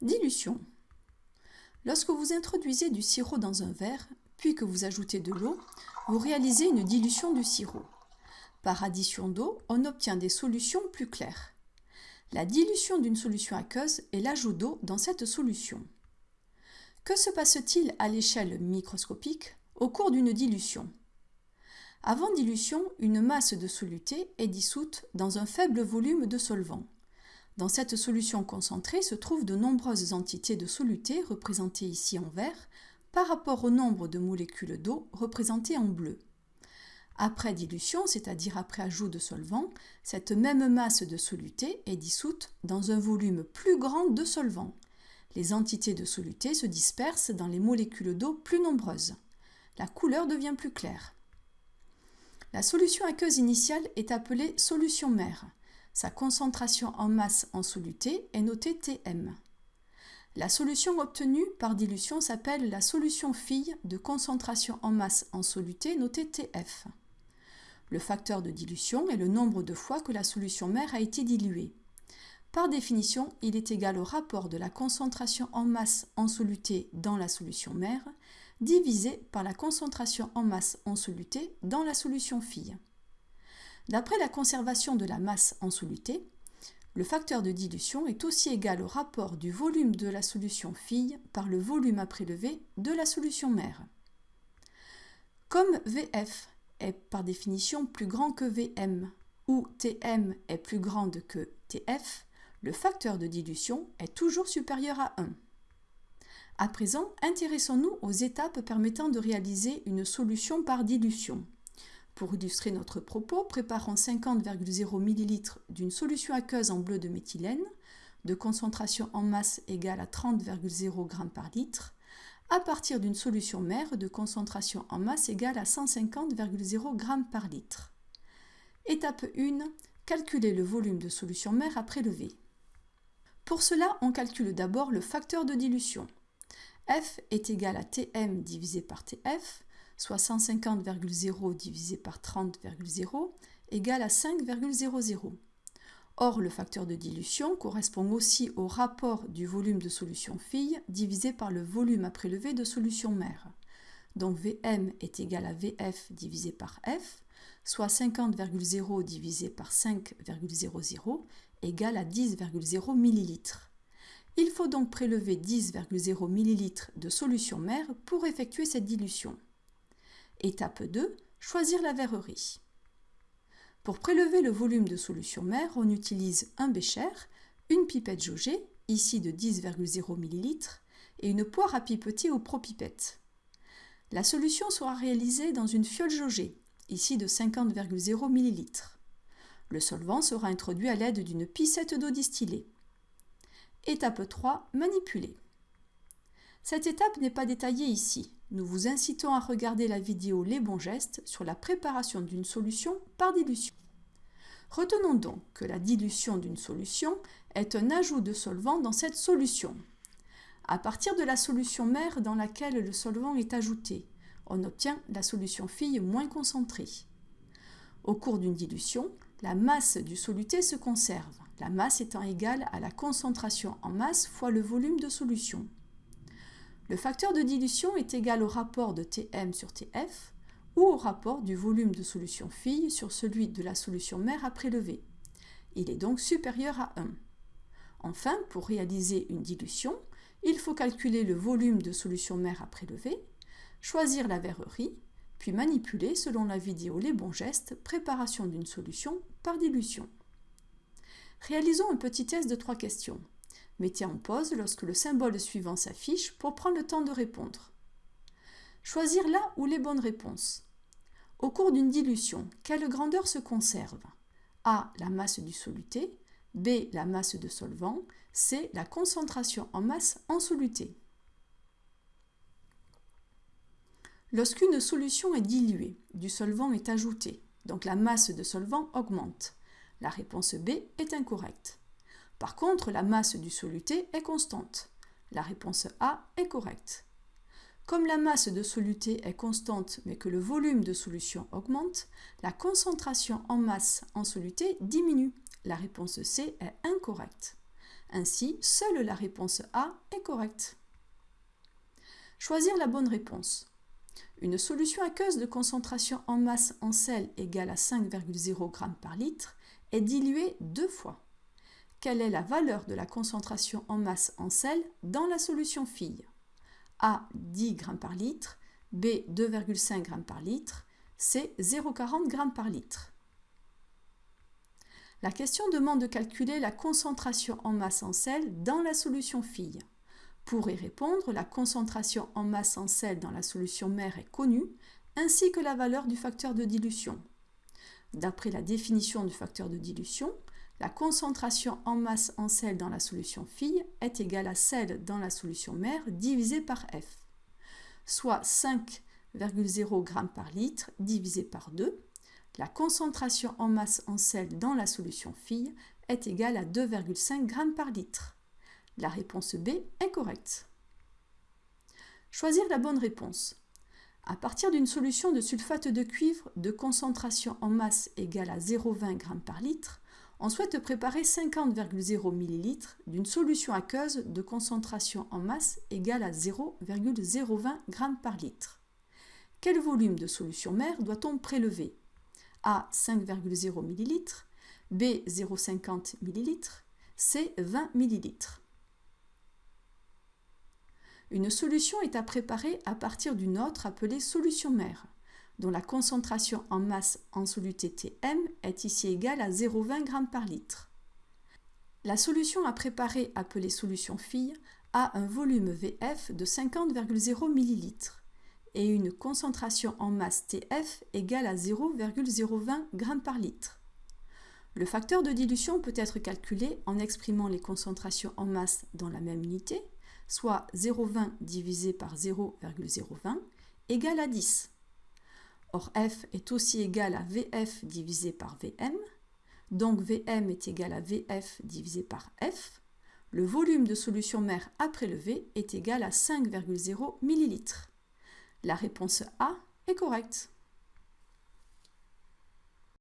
Dilution. Lorsque vous introduisez du sirop dans un verre, puis que vous ajoutez de l'eau, vous réalisez une dilution du sirop. Par addition d'eau, on obtient des solutions plus claires. La dilution d'une solution aqueuse est l'ajout d'eau dans cette solution. Que se passe-t-il à l'échelle microscopique au cours d'une dilution? Avant dilution, une masse de soluté est dissoute dans un faible volume de solvant. Dans cette solution concentrée se trouvent de nombreuses entités de soluté représentées ici en vert par rapport au nombre de molécules d'eau représentées en bleu. Après dilution, c'est-à-dire après ajout de solvant, cette même masse de soluté est dissoute dans un volume plus grand de solvant. Les entités de soluté se dispersent dans les molécules d'eau plus nombreuses. La couleur devient plus claire. La solution aqueuse initiale est appelée solution mère. Sa concentration en masse en soluté est notée Tm. La solution obtenue par dilution s'appelle la solution fille de concentration en masse en soluté notée Tf. Le facteur de dilution est le nombre de fois que la solution mère a été diluée. Par définition, il est égal au rapport de la concentration en masse en soluté dans la solution mère divisé par la concentration en masse en soluté dans la solution fille. D'après la conservation de la masse en soluté, le facteur de dilution est aussi égal au rapport du volume de la solution fille par le volume à prélever de la solution mère. Comme VF est par définition plus grand que Vm, ou Tm est plus grande que Tf, le facteur de dilution est toujours supérieur à 1. À présent, intéressons-nous aux étapes permettant de réaliser une solution par dilution. Pour illustrer notre propos, préparons 50,0 ml d'une solution aqueuse en bleu de méthylène, de concentration en masse égale à 30,0 g par litre, à partir d'une solution mère de concentration en masse égale à 150,0 g par litre. Étape 1. Calculer le volume de solution mère à prélever. Pour cela, on calcule d'abord le facteur de dilution. F est égal à Tm divisé par Tf, soit 150,0 divisé par 30,0 égale à 5,00. Or, le facteur de dilution correspond aussi au rapport du volume de solution fille divisé par le volume à prélever de solution mère. Donc Vm est égal à Vf divisé par F, soit 50,0 divisé par 5,00 égale à 10,0 ml. Il faut donc prélever 10,0 ml de solution mère pour effectuer cette dilution. Étape 2, choisir la verrerie. Pour prélever le volume de solution mère, on utilise un bécher, une pipette jaugée, ici de 10,0 ml, et une poire à pipeter au propipette. La solution sera réalisée dans une fiole jaugée, ici de 50,0 ml. Le solvant sera introduit à l'aide d'une picette d'eau distillée. Étape 3. Manipuler. Cette étape n'est pas détaillée ici. Nous vous incitons à regarder la vidéo Les bons gestes sur la préparation d'une solution par dilution. Retenons donc que la dilution d'une solution est un ajout de solvant dans cette solution. À partir de la solution mère dans laquelle le solvant est ajouté, on obtient la solution fille moins concentrée. Au cours d'une dilution, la masse du soluté se conserve, la masse étant égale à la concentration en masse fois le volume de solution. Le facteur de dilution est égal au rapport de Tm sur Tf, ou au rapport du volume de solution fille sur celui de la solution mère à prélever. Il est donc supérieur à 1. Enfin, pour réaliser une dilution, il faut calculer le volume de solution mère à prélever, choisir la verrerie, puis manipuler selon la vidéo Les bons gestes, préparation d'une solution par dilution. Réalisons un petit test de trois questions. Mettez en pause lorsque le symbole suivant s'affiche pour prendre le temps de répondre. Choisir là ou les bonnes réponses. Au cours d'une dilution, quelle grandeur se conserve? A. La masse du soluté. B. La masse de solvant. C. La concentration en masse en soluté. Lorsqu'une solution est diluée, du solvant est ajouté, donc la masse de solvant augmente. La réponse B est incorrecte. Par contre, la masse du soluté est constante. La réponse A est correcte. Comme la masse de soluté est constante mais que le volume de solution augmente, la concentration en masse en soluté diminue. La réponse C est incorrecte. Ainsi, seule la réponse A est correcte. Choisir la bonne réponse. Une solution aqueuse de concentration en masse en sel égale à 5,0 g par litre est diluée deux fois. Quelle est la valeur de la concentration en masse en sel dans la solution fille A 10 g par litre, B 2,5 g par litre, C 0,40 g par litre. La question demande de calculer la concentration en masse en sel dans la solution fille. Pour y répondre, la concentration en masse en sel dans la solution mère est connue, ainsi que la valeur du facteur de dilution. D'après la définition du facteur de dilution, la concentration en masse en sel dans la solution fille est égale à celle dans la solution mère divisée par F, soit 5,0 g par litre divisé par 2. La concentration en masse en sel dans la solution fille est égale à 2,5 g par litre. La réponse B est correcte. Choisir la bonne réponse. À partir d'une solution de sulfate de cuivre de concentration en masse égale à 0,20 g par litre, on souhaite préparer 50,0 ml d'une solution aqueuse de concentration en masse égale à 0,020 g par litre. Quel volume de solution mère doit-on prélever? A 5,0 ml, B 0,50 ml, C 20 ml. Une solution est à préparer à partir d'une autre appelée solution mère dont la concentration en masse en soluté Tm est ici égale à 0,20 g par litre. La solution à préparer, appelée solution fille, a un volume VF de 50,0 ml et une concentration en masse TF égale à 0,020 g par litre. Le facteur de dilution peut être calculé en exprimant les concentrations en masse dans la même unité, soit 0,20 divisé par 0,020 égale à 10. Or, F est aussi égal à VF divisé par VM. Donc, VM est égal à VF divisé par F. Le volume de solution mère à prélever est égal à 5,0 ml. La réponse A est correcte.